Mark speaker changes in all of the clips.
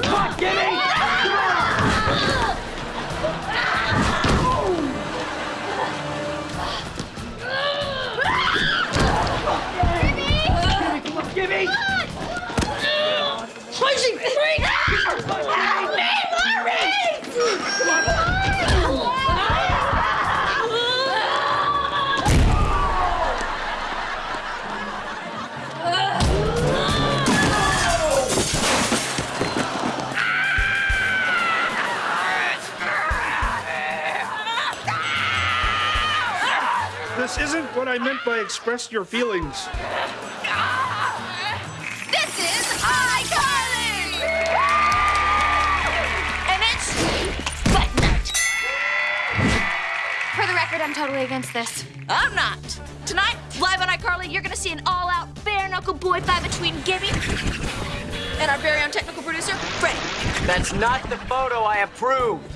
Speaker 1: Gibby! Gibby, come on, Gibby!
Speaker 2: Crazy freak!
Speaker 3: This isn't what I meant by express your feelings.
Speaker 2: This is iCarly! And it's Butt Nut.
Speaker 4: For the record, I'm totally against this.
Speaker 2: I'm not. Tonight, live on iCarly, you're gonna see an all-out bare-knuckle boy fight between Gibby and our very own technical producer, Freddie.
Speaker 1: That's not the photo I approved.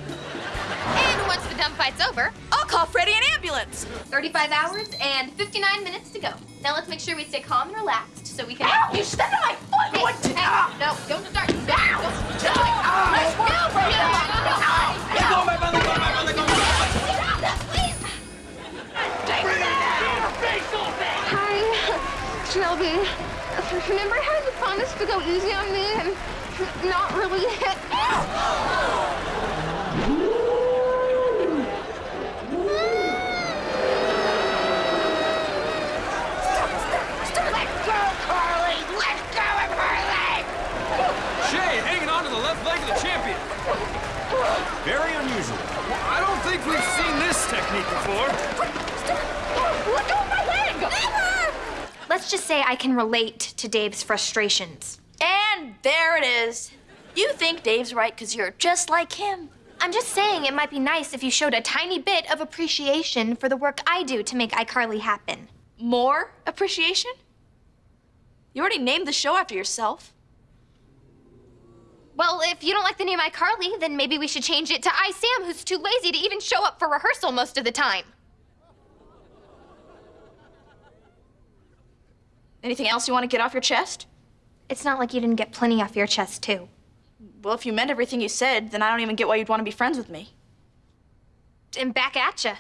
Speaker 4: And once the dumb fight's over,
Speaker 2: I'll call Freddie an ambulance.
Speaker 4: 35 hours and 59 minutes to go. Now let's make sure we stay calm and relaxed so we can.
Speaker 2: Ow! You stepped on my foot!
Speaker 4: Hey,
Speaker 2: What?
Speaker 4: hey, no, don't start. No, don't start. Let's go, Freddie.
Speaker 1: Let go of my brother, let go of my brother, let go of my brother.
Speaker 5: Hi, Shelby. Remember how you promised to go easy on me and not really hit?
Speaker 2: Let go, Carly! Let go of Carly!
Speaker 6: Shay hanging on to the left leg of the champion. Very unusual. I don't think we've seen this technique before.
Speaker 2: Let go of my leg!
Speaker 4: Let's just say I can relate to Dave's frustrations.
Speaker 2: And there it is. You think Dave's right because you're just like him.
Speaker 4: I'm just saying it might be nice if you showed a tiny bit of appreciation for the work I do to make iCarly happen.
Speaker 2: More appreciation? You already named the show after yourself.
Speaker 4: Well, if you don't like the name iCarly, then maybe we should change it to I Sam, who's too lazy to even show up for rehearsal most of the time.
Speaker 2: Anything else you want to get off your chest?
Speaker 4: It's not like you didn't get plenty off your chest, too.
Speaker 2: Well, if you meant everything you said, then I don't even get why you'd want to be friends with me.
Speaker 4: And back at ya.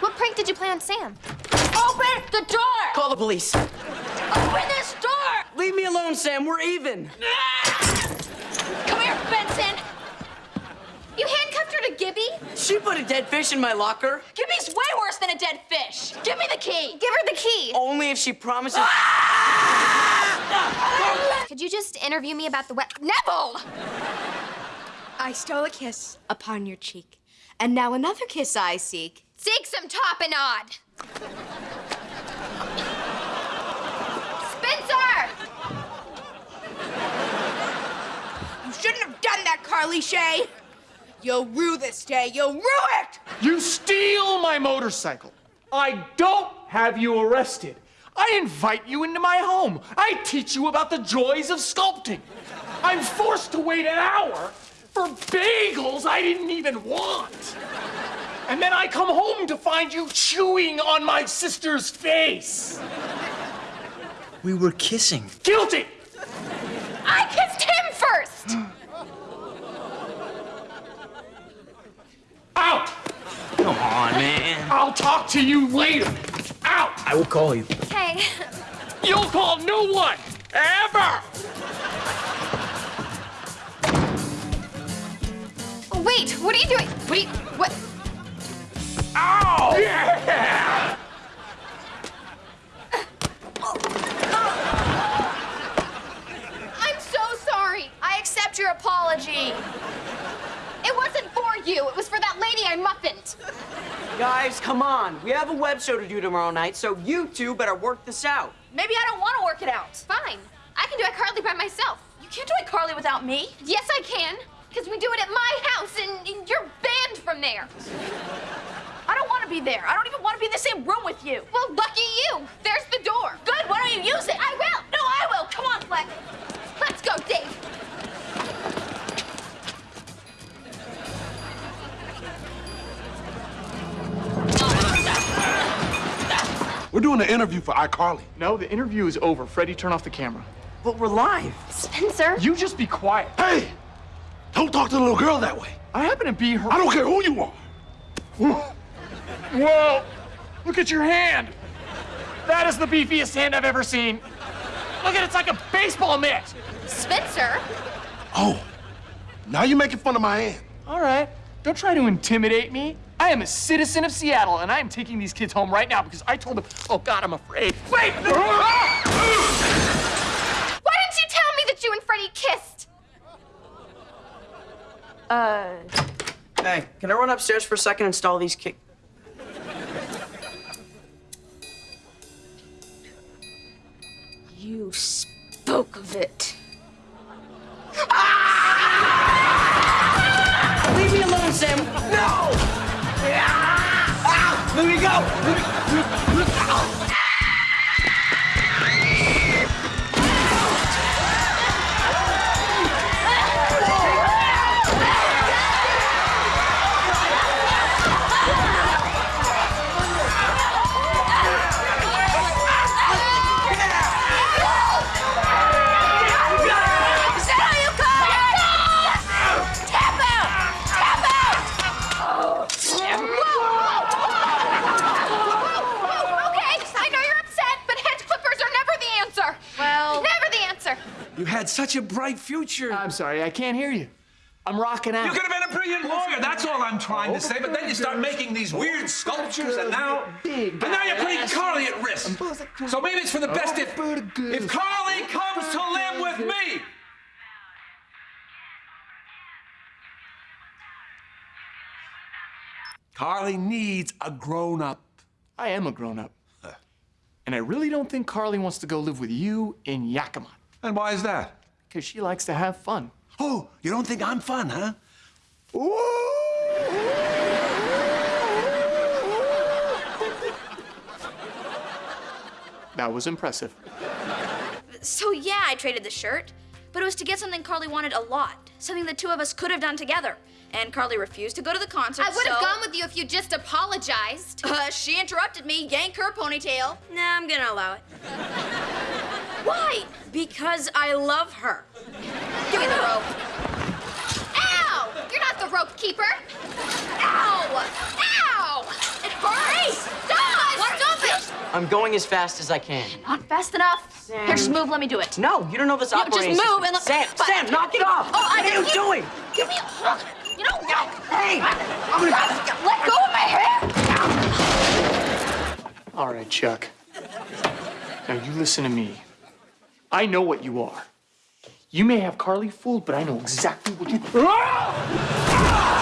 Speaker 4: What prank did you play on Sam?
Speaker 2: Open the door!
Speaker 1: Call the police.
Speaker 2: Open this door!
Speaker 1: Leave me alone, Sam. We're even.
Speaker 2: Come here, Benson!
Speaker 4: You handcuffed her to Gibby?
Speaker 1: She put a dead fish in my locker.
Speaker 2: Gibby's way worse than a dead fish! Give me the key!
Speaker 4: Give her the key.
Speaker 1: Only if she promises. Ah!
Speaker 4: Could you just interview me about the wet... Nevel!
Speaker 7: I stole a kiss upon your cheek, and now another kiss I seek.
Speaker 4: Seek some tapenade! Spencer!
Speaker 7: You shouldn't have done that, Carly Shay. You'll rue this day. You'll rue it.
Speaker 8: You steal my motorcycle. I don't have you arrested. I invite you into my home. I teach you about the joys of sculpting. I'm forced to wait an hour for bagels I didn't even want. And then I come home to find you chewing on my sister's face.
Speaker 1: We were kissing.
Speaker 8: Guilty!
Speaker 4: I kissed him first!
Speaker 8: Out!
Speaker 1: Come on, man.
Speaker 8: I'll talk to you later. Out!
Speaker 1: I will call you.
Speaker 4: Hey,
Speaker 8: You'll call no one! Ever!
Speaker 4: Oh, wait, what are you doing? Wait, what?
Speaker 8: Ow! Yeah!
Speaker 4: I'm so sorry.
Speaker 2: I accept your apology.
Speaker 4: It wasn't for you. It was for that lady I muffined.
Speaker 1: Guys, come on. We have a web show to do tomorrow night, so you two better work this out.
Speaker 2: Maybe I don't want to work it out.
Speaker 4: Fine. I can do it Carly by myself.
Speaker 2: You can't do it, Carly, without me.
Speaker 4: Yes, I can. Because we do it at my house and, and you're banned from there.
Speaker 2: I don't want to be there. I don't even want to be in the same room with you.
Speaker 4: Well, lucky you. There's the door.
Speaker 2: Good, why don't you use it?
Speaker 4: I will.
Speaker 2: No, I will. Come on, Fleck.
Speaker 9: Doing an interview for iCarly.
Speaker 8: No, the interview is over. Freddie, turn off the camera.
Speaker 1: But we're live.
Speaker 4: Spencer.
Speaker 8: You just be quiet.
Speaker 9: Hey, Don't talk to the little girl that way.
Speaker 8: I happen to be her.
Speaker 9: I don't care who you are.
Speaker 8: Whoa! Look at your hand. That is the beefiest hand I've ever seen. Look at it, it's like a baseball mitt.
Speaker 2: Spencer,
Speaker 9: Oh, now you're making fun of my hand.
Speaker 8: All right, don't try to intimidate me. I am a citizen of Seattle, and I am taking these kids home right now because I told them. Oh God, I'm afraid. Wait! Ah!
Speaker 4: Why didn't you tell me that you and Freddie kissed? Uh...
Speaker 1: Hey, can I run upstairs for a second and install these kick?
Speaker 2: you spoke of it.
Speaker 1: Leave me alone, Sam. No! Ah!
Speaker 2: You
Speaker 6: had such a bright future.
Speaker 8: I'm sorry, I can't hear you. I'm rocking out.
Speaker 10: You could have been a brilliant lawyer, that's all I'm trying to oh, say. But then you start making these weird oh, sculptures, and now. And now you're putting Carly at risk. So maybe it's for the best oh, if. If Carly comes to live with me.
Speaker 6: Carly needs a grown up.
Speaker 8: I am a grown up. And I really don't think Carly wants to go live with you in Yakima.
Speaker 10: And why is that?
Speaker 8: Because she likes to have fun.
Speaker 6: Oh, you don't think I'm fun, huh?
Speaker 8: That was impressive.
Speaker 2: so yeah, I traded the shirt, but it was to get something Carly wanted a lot, something the two of us could have done together. And Carly refused to go to the concert.
Speaker 4: I would have
Speaker 2: so-
Speaker 4: gone with you if you just apologized.
Speaker 2: Uh, she interrupted me, yanked her ponytail. Nah, I'm gonna allow it. Why? Because I love her. Give me the rope.
Speaker 4: Ow! You're not the rope keeper.
Speaker 2: Ow! Ow! It hurts! Stop! Stop it!
Speaker 1: I'm going as fast as I can.
Speaker 2: Not fast enough. Here, just move. Let me do it.
Speaker 1: No, you don't know this operating
Speaker 2: just move and let-
Speaker 1: Sam,
Speaker 2: but-
Speaker 1: Sam, knock it off.
Speaker 2: Oh, I
Speaker 1: what are you
Speaker 2: you-
Speaker 1: doing?
Speaker 2: Give me a hug. You know, no.
Speaker 1: Hey, I'm gonna.
Speaker 2: Let go of my hair.
Speaker 8: All right, Chuck. Now you listen to me. I know what you are. You may have Carly fooled, but I know exactly what you.
Speaker 2: Ah! Ah!